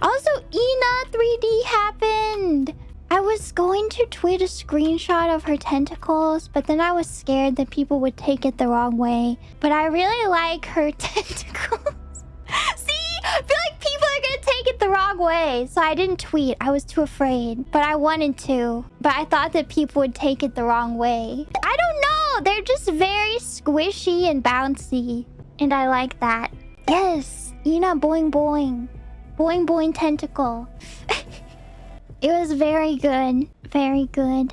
Also, Ina 3D happened. I was going to tweet a screenshot of her tentacles, but then I was scared that people would take it the wrong way. But I really like her tentacles. See? I feel like people are gonna take it the wrong way. So I didn't tweet. I was too afraid. But I wanted to. But I thought that people would take it the wrong way. I don't know. They're just very squishy and bouncy. And I like that. Yes. Ina boing boing. Boing boing tentacle. it was very good. Very good.